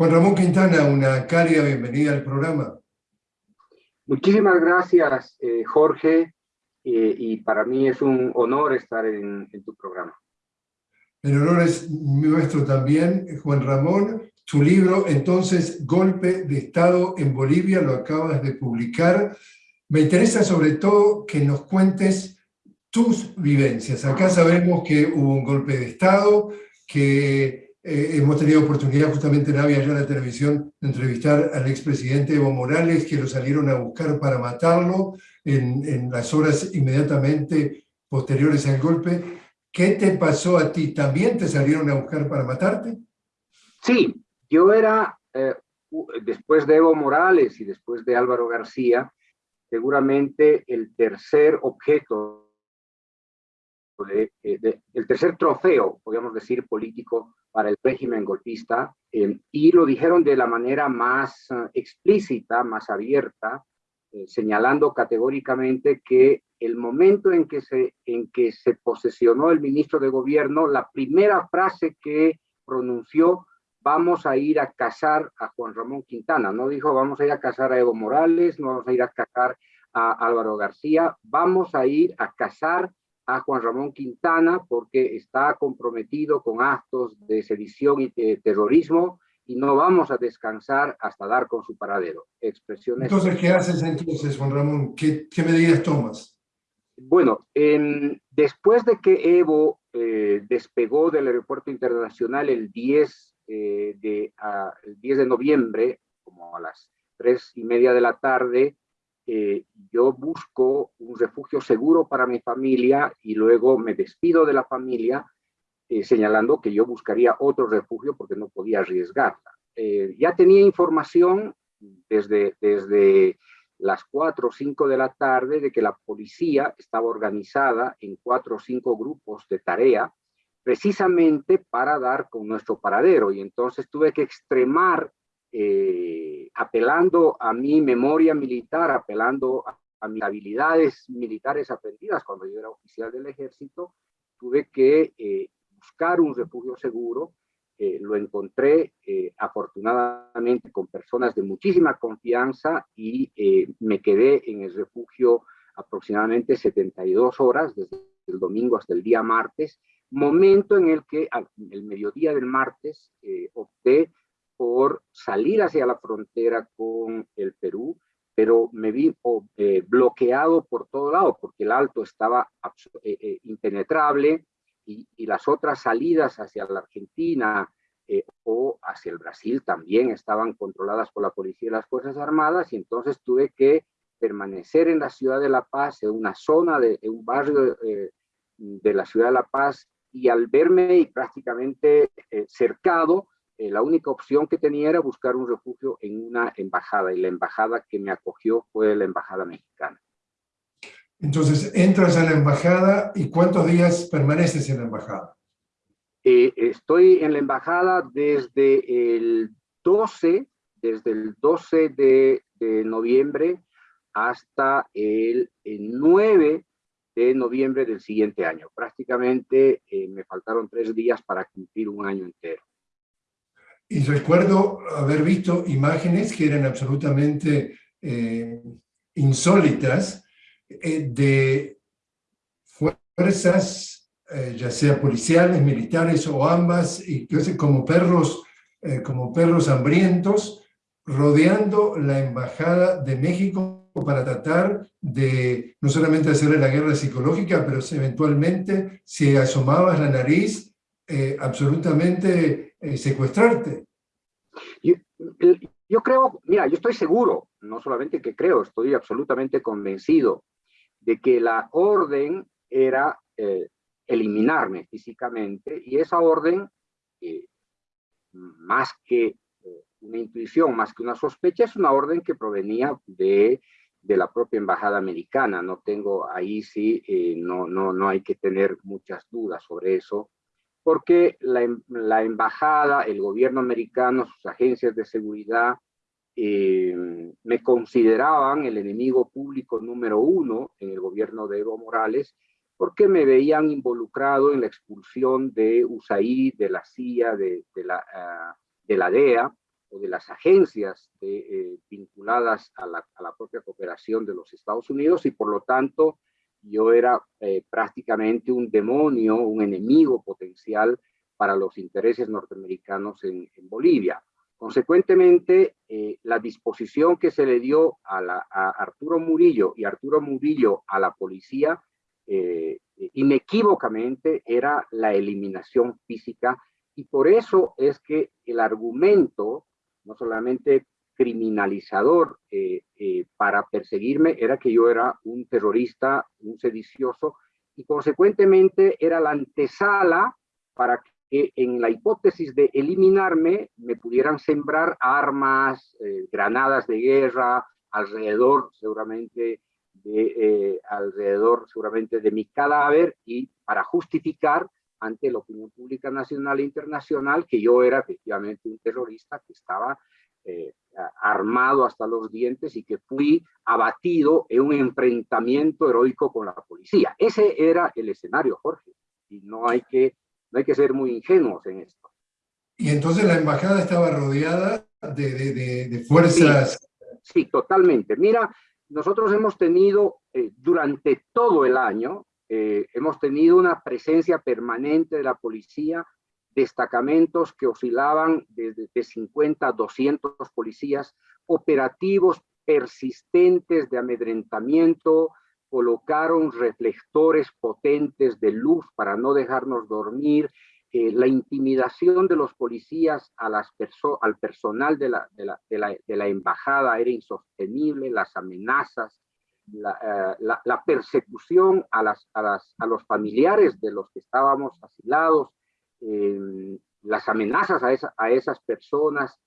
Juan Ramón Quintana, una cálida bienvenida al programa. Muchísimas gracias, eh, Jorge, y para mí es un honor estar en, tu programa. El honor es nuestro también, Juan Ramón. Tu libro, entonces, Golpe de Estado en Bolivia, lo acabas de publicar. Me interesa sobre todo que nos cuentes tus vivencias. Acá sabemos que hubo un golpe de Estado, que eh, hemos tenido oportunidad justamente en Avia, la televisión, de entrevistar al expresidente Evo Morales, que lo salieron a buscar para matarlo en, en, las horas inmediatamente posteriores al golpe. ¿Qué te pasó a ti? ¿También te salieron a buscar para matarte? Sí, yo era, eh, después de Evo Morales y después de Álvaro García, seguramente el tercer objeto eh, el tercer trofeo, podríamos decir, político para el régimen golpista, eh, y lo dijeron de la manera más eh, explícita, más abierta, señalando categóricamente que el momento en que, se, en que se posesionó el ministro de gobierno, la primera frase que pronunció, vamos a ir a cazar a Juan Ramón Quintana, no dijo vamos a ir a cazar a Evo Morales, no vamos a ir a cazar a Álvaro García, vamos a ir a cazar a Juan Ramón Quintana porque está comprometido con actos de sedición y de terrorismo y no vamos a descansar hasta dar con su paradero. Expresiones... Entonces, ¿qué haces entonces, Juan Ramón? ¿Qué, qué medidas tomas? Bueno, después de que Evo eh, despegó del aeropuerto internacional el 10, eh, de, el 10 de noviembre, como a las tres y media de la tarde, eh, yo busco un refugio seguro para mi familia y luego me despido de la familia eh, señalando que yo buscaría otro refugio porque no podía arriesgarla. Eh, ya tenía información desde, desde las 4 o 5 de la tarde de que la policía estaba organizada en cuatro o cinco grupos de tarea precisamente para dar con nuestro paradero y entonces tuve que extremar eh, apelando a mi memoria militar, apelando a, mis habilidades militares aprendidas cuando yo era oficial del ejército, tuve que eh, buscar un refugio seguro. Eh, lo encontré afortunadamente con personas de muchísima confianza y me quedé en el refugio aproximadamente 72 horas, desde el domingo hasta el día martes, momento en el que al el mediodía del martes opté por salir hacia la frontera con el Perú, pero me vi eh, bloqueado por todo lado, porque el alto estaba eh, eh, impenetrable y, las otras salidas hacia la Argentina o hacia el Brasil también estaban controladas por la policía y las Fuerzas Armadas, y entonces tuve que permanecer en la ciudad de La Paz, en una zona, de en un barrio de la ciudad de La Paz, y al verme prácticamente cercado, eh, la única opción que tenía era buscar un refugio en una embajada, y la embajada que me acogió fue la embajada mexicana. Entonces, entras a la embajada y ¿cuántos días permaneces en la embajada? Eh, estoy en la embajada desde el 12, desde el 12 de, noviembre hasta el, 9 de noviembre del siguiente año. Prácticamente eh, me faltaron tres días para cumplir un año entero. Y recuerdo haber visto imágenes que eran absolutamente eh, insólitas eh, de fuerzas, eh, ya sea policiales, militares o ambas, y como perros, como perros hambrientos, rodeando la Embajada de México para tratar de no solamente hacerle la guerra psicológica, pero eventualmente, si asomabas la nariz, absolutamente eh, secuestrarte. Yo, creo, mira, yo estoy seguro, no solamente que creo, estoy absolutamente convencido de que la orden era eh, eliminarme físicamente y esa orden, eh, más que una intuición, más que una sospecha, es una orden que provenía de, de la propia embajada americana. No tengo, ahí sí, no, no, no hay que tener muchas dudas sobre eso porque em, la, embajada, el gobierno americano, sus agencias de seguridad, eh, me consideraban el enemigo público número uno en el gobierno de Evo Morales, porque me veían involucrado en la expulsión de USAID, de la CIA, de, la, ah, de la DEA, o de las agencias eh, vinculadas a la, a la, propia cooperación de los Estados Unidos y por lo tanto yo era eh, prácticamente un demonio, un enemigo potencial para los intereses norteamericanos en, Bolivia. Consecuentemente, eh, la disposición que se le dio a, Arturo Murillo y Arturo Murillo a la policía, eh, inequívocamente era la eliminación física y por eso es que el argumento, no solamente criminalizador eh, eh, para perseguirme era que yo era un terrorista, un sedicioso, y consecuentemente era la antesala para que en la hipótesis de eliminarme me pudieran sembrar armas, eh, granadas de guerra, alrededor seguramente de, eh, alrededor seguramente de mi cadáver y para justificar ante la opinión pública nacional e internacional que yo era efectivamente un terrorista que estaba eh, armado hasta los dientes y que fui abatido en un enfrentamiento heroico con la policía. Ese era el escenario, Jorge, y no hay que, no hay que ser muy ingenuos en esto. Y entonces la embajada estaba rodeada de, de, de fuerzas... Sí, sí, totalmente. Mira, nosotros hemos tenido eh, durante todo el año, eh, hemos tenido una presencia permanente de la policía destacamentos que oscilaban desde de 50 a 200 policías, operativos persistentes de amedrentamiento, colocaron reflectores potentes de luz para no dejarnos dormir, eh, la intimidación de los policías a las al personal de la, de, la, de, la, embajada era insostenible, las amenazas, la, uh, la persecución a, las, a, las, a los familiares de los que estábamos asilados, eh, las amenazas a, esa, a esas personas,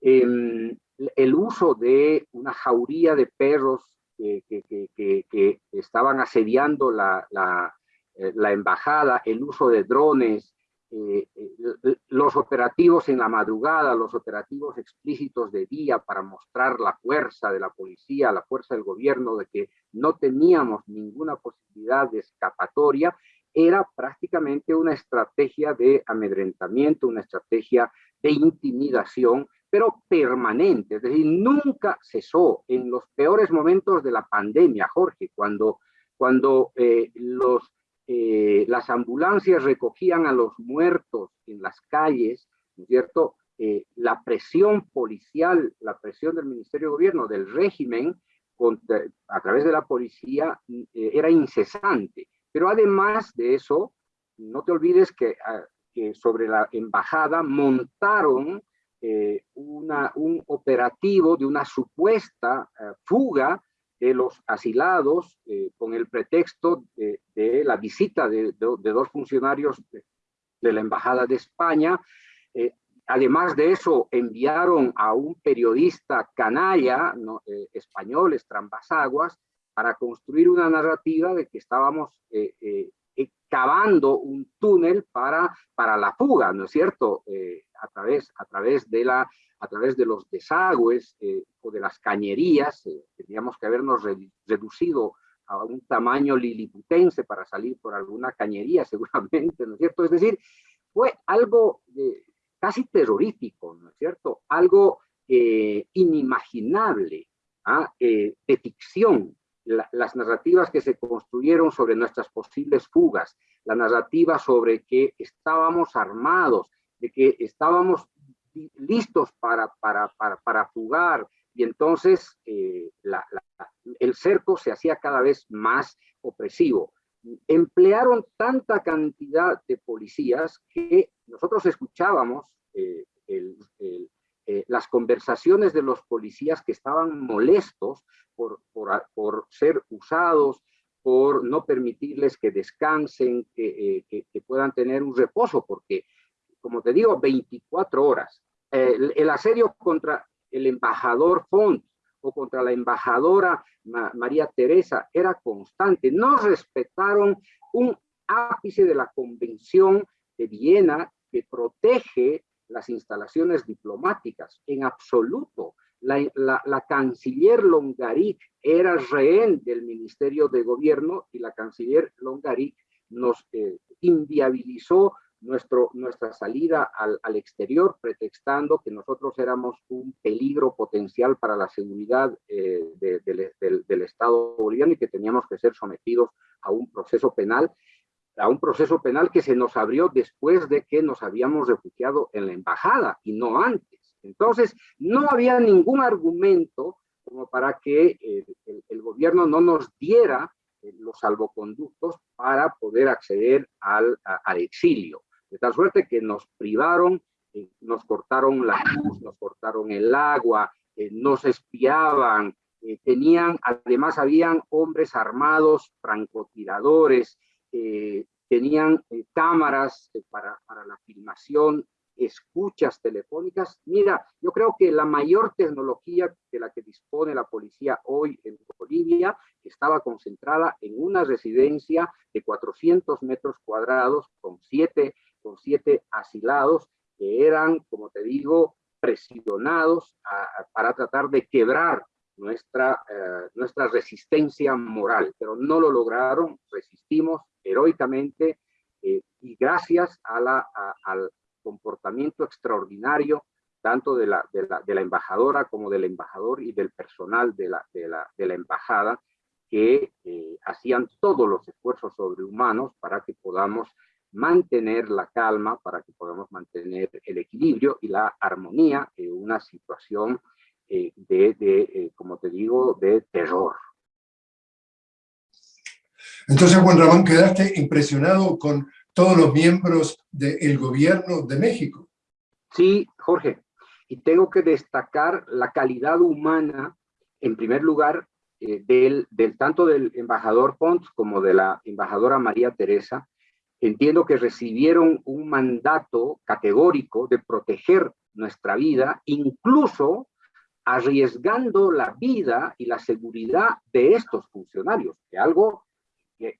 eh, el uso de una jauría de perros que, que, estaban asediando eh, la, embajada, el uso de drones, eh, eh, los operativos en la madrugada, los operativos explícitos de día para mostrar la fuerza de la policía, la fuerza del gobierno, de que no teníamos ninguna posibilidad de escapatoria era prácticamente una estrategia de amedrentamiento, una estrategia de intimidación, pero permanente, es decir, nunca cesó en los peores momentos de la pandemia, Jorge, cuando, cuando eh, eh, las ambulancias recogían a los muertos en las calles, ¿no es cierto? Eh, la presión policial, la presión del Ministerio de Gobierno, del régimen, a través de la policía, era incesante. Pero además de eso, no te olvides que, ah, sobre la embajada montaron eh, un operativo de una supuesta uh, fuga de los asilados eh, con el pretexto de, la visita de, dos funcionarios de, la Embajada de España. Eh, además de eso, enviaron a un periodista canalla ¿no? Eh, español, Estrambasaguas, para construir una narrativa de que estábamos eh, eh, cavando un túnel para, para la fuga, ¿no es cierto? Eh, a, través, a, través de la, a través de los desagües eh, o de las cañerías, tendríamos que habernos re, reducido a un tamaño liliputense para salir por alguna cañería seguramente, ¿no es cierto? Es decir, fue algo casi terrorífico, ¿no es cierto? Algo inimaginable, ¿ah? de ficción, la, las narrativas que se construyeron sobre nuestras posibles fugas, la narrativa sobre que estábamos armados, de que estábamos listos para, para, para, para fugar, y entonces eh, el cerco se hacía cada vez más opresivo. Emplearon tanta cantidad de policías que nosotros escuchábamos eh, eh, las conversaciones de los policías que estaban molestos por, por, ser usados, por no permitirles que descansen, que, eh, que, que, puedan tener un reposo, porque, como te digo, 24 horas. El, el, asedio contra el embajador Font o contra la embajadora Ma María Teresa era constante. No respetaron un ápice de la Convención de Viena que protege las instalaciones diplomáticas, en absoluto. La, la, canciller Longaric era rehén del Ministerio de Gobierno y la canciller Longaric nos eh, inviabilizó nuestro, nuestra salida al, al, exterior, pretextando que nosotros éramos un peligro potencial para la seguridad eh, de, de, de, del Estado boliviano y que teníamos que ser sometidos a un proceso penal, a un proceso penal que se nos abrió después de que nos habíamos refugiado en la embajada y no antes. Entonces, no había ningún argumento como para que eh, el, gobierno no nos diera eh, los salvoconductos para poder acceder al, exilio. De tal suerte que nos privaron, eh, nos cortaron la luz, nos cortaron el agua, nos espiaban, tenían, además habían hombres armados, francotiradores, tenían cámaras para la filmación, escuchas telefónicas. Mira, yo creo que la mayor tecnología de la que dispone la policía hoy en Bolivia estaba concentrada en una residencia de 400 metros cuadrados con siete con siete asilados que eran, como te digo, presionados para tratar de quebrar nuestra, eh, nuestra resistencia moral, pero no lo lograron, resistimos heroicamente eh, y gracias a la, a, comportamiento extraordinario tanto de la, de, la, de la embajadora como del embajador y del personal de la, de la, de la embajada que eh, hacían todos los esfuerzos sobrehumanos para que podamos mantener la calma para que podamos mantener el equilibrio y la armonía en una situación eh, de, de eh, como te digo, de terror. Entonces, Juan Ramón, quedaste impresionado con todos los miembros del gobierno de México. Sí, Jorge, y tengo que destacar la calidad humana, en primer lugar, eh, del, tanto del embajador Pons como de la embajadora María Teresa, entiendo que recibieron un mandato categórico de proteger nuestra vida, incluso arriesgando la vida y la seguridad de estos funcionarios, que algo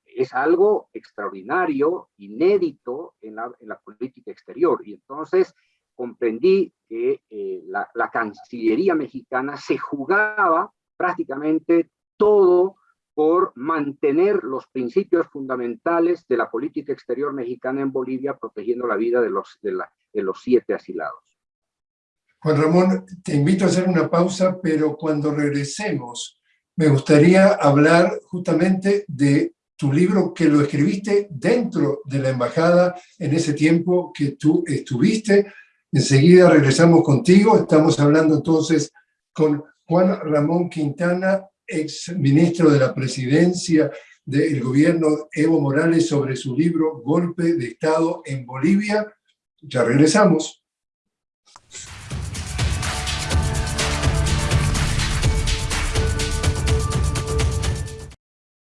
es algo extraordinario, inédito en la, política exterior. Y entonces comprendí que eh, la, Cancillería mexicana se jugaba prácticamente todo por mantener los principios fundamentales de la política exterior mexicana en Bolivia, protegiendo la vida de los, de los siete asilados. Juan Ramón, te invito a hacer una pausa, pero cuando regresemos, me gustaría hablar justamente de tu libro que lo escribiste dentro de la embajada en ese tiempo que tú estuviste. Enseguida regresamos contigo. Estamos hablando entonces con Juan Ramón Quintana, ex ministro de la presidencia del gobierno Evo Morales sobre su libro Golpe de Estado en Bolivia. Ya regresamos.